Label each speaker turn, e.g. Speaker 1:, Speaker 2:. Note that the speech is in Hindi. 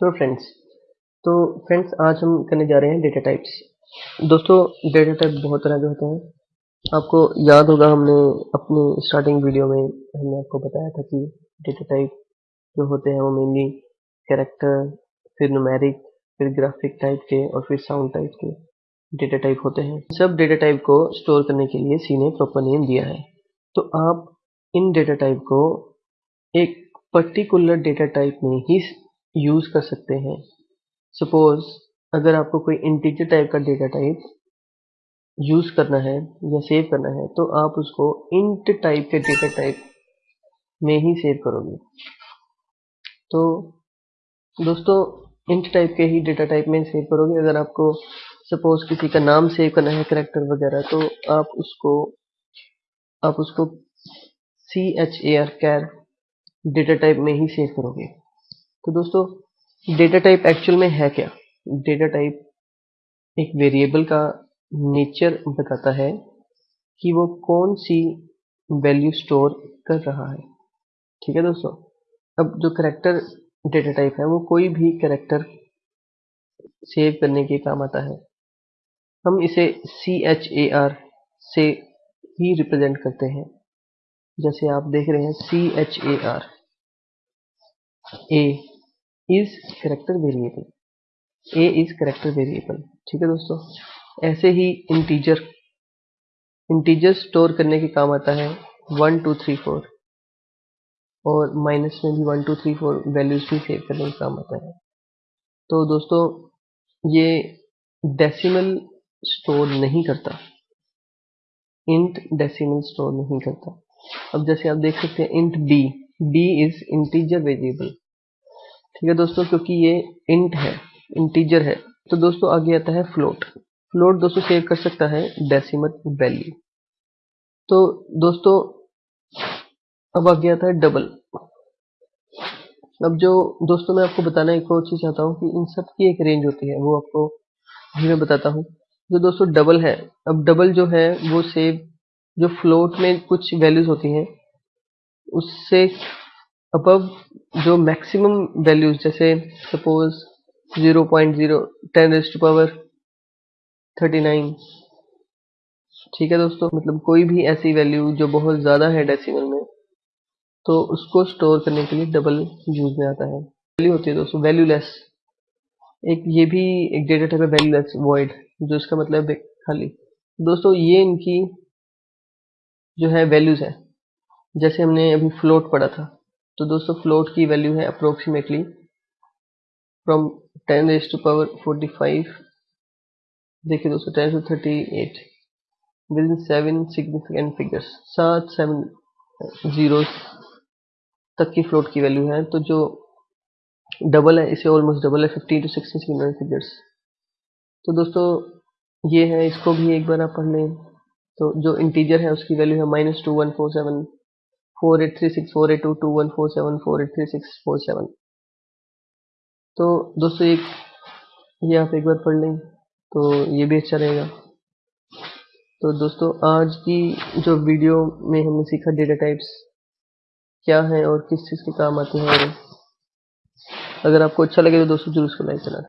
Speaker 1: सो फ्रेंड्स तो फ्रेंड्स आज हम करने जा रहे हैं डेटा टाइप्स दोस्तों डेटा टाइप बहुत तरह के होते हैं। आपको याद होगा, हमने अपनी स्टार्टिंग वीडियो में हमने आपको बताया था कि डेटा टाइप जो होते हैं वो मेनली कैरेक्टर फिर नुमेरिक फिर ग्राफिक टाइप के और फिर साउंड टाइप के डेटा टाइप होते हैं। सब डेटा टाइप को स्टोर करने के लिए सी ने प्रॉपर नेम दिया है। तो आप इन डेटा टाइप को एक पर्टिकुलर डेटा टाइप में ही यूज़ कर सकते हैं। सपोज़ अगर आपको कोई इंटीजर टाइप का डेटा टाइप यूज़ करना है या सेव करना है तो आप उसको इंट टाइप के डेटा टाइप में ही सेव करोगे। तो दोस्तों इंट टाइप के ही डेटा टाइप में सेव करोगे। अगर आपको सपोज़ किसी का नाम सेव करना है करेक्टर वगैरह तो आप उसको आप उसको C H A R char data type में ही सेव करोगे। तो दोस्तों डेटा टाइप एक्चुअल में है क्या? डेटा टाइप एक वेरिएबल का नेचर बताता है कि वो कौन सी वैल्यू स्टोर कर रहा है। ठीक है दोस्तों? अब जो करेक्टर डेटा टाइप है, वो कोई भी करेक्टर सेव करने के काम आता है। हम इसे सी एच ए आर से ही रिप्रेजेंट करते हैं। जैसे आप देख रहे हैं C H A R A is character variable A is character variable ठीक है दोस्तों? ऐसे ही इंटीजर इंटीजर स्टोर करने के काम आता है वन टू थ्री फोर और माइनस में भी one two three four values भी सेव करने के काम आता है। तो दोस्तों, ये डेसिमल स्टोर नहीं करता। इंट डेसिमल स्टोर नहीं करता। अब जैसे आप देख सकते हैं int B B is integer variable ठीक है दोस्तों, क्योंकि ये इंट है इंटीजर है तो दोस्तों आगे आता है फ्लोट फ्लोट दोस्तों सेव कर सकता है डेसिमल वैल्यू तो दोस्तों, अब आगे आता है डबल अब जो दोस्तों मैं आपको बताना एक और चीज़ चाहता हूँ कि इन सब की एक रेंज होती है, वो आपको मैं बताता हूँ। जो दोस्तों डबल है, अब डबल जो है, वो सेव जो फ्लोट में कुछ वैल्यूज़ होती हैं, उससे अबव जो मैक्सिमम वैल्यूज़ जैसे suppose 0.0 ten raised to power 39 ठीक है दोस्तों? मतलब कोई भी ऐसी वैल्यू जो बहुत ज़्यादा है डेसिमल में तो उसको स्टोर करने के लिए डबल यूज़ में आता है। वैल्यू होती है दोस्तों वैल्यूलेस एक ये भी एक डेटा टाइप है वैल्यूलेस वॉइड जो इसका मतलब खाली। दोस्तों, ये इनकी जो है वैल्यूज़ है। जैसे हमने अभी फ्लोट पढ़ा था। तो दोस्तों फ्लोट की वैल्यू है approximately from ten raise to power forty five देखिए दोस्तों ten to thirty eight within seven significant figures सात सेवन ज़ीरो तक की फ्लोट की वैल्यू है। तो जो डबल है, इसे ऑलमोस्ट डबल है fifteen to sixteen significant figures तो दोस्तों, ये है, इसको भी एक बार आप पढ़ लें। तो जो इंटीजर है, उसकी वैल्यू है minus two one four seven four eight three six, four eight two two one, four seven, four eight three six, four seven. तो दोस्तों, एक ये आप एक बार पढ़ लें तो ये भी अच्छा रहेगा। तो दोस्तों, आज की जो वीडियो में हमने सीखा डेटा टाइप्स क्या है और किस चीज़ के काम आते हैं अगर आपको अच्छा लगे तो दोस्तों, ज़रूर उसको लाइक करना।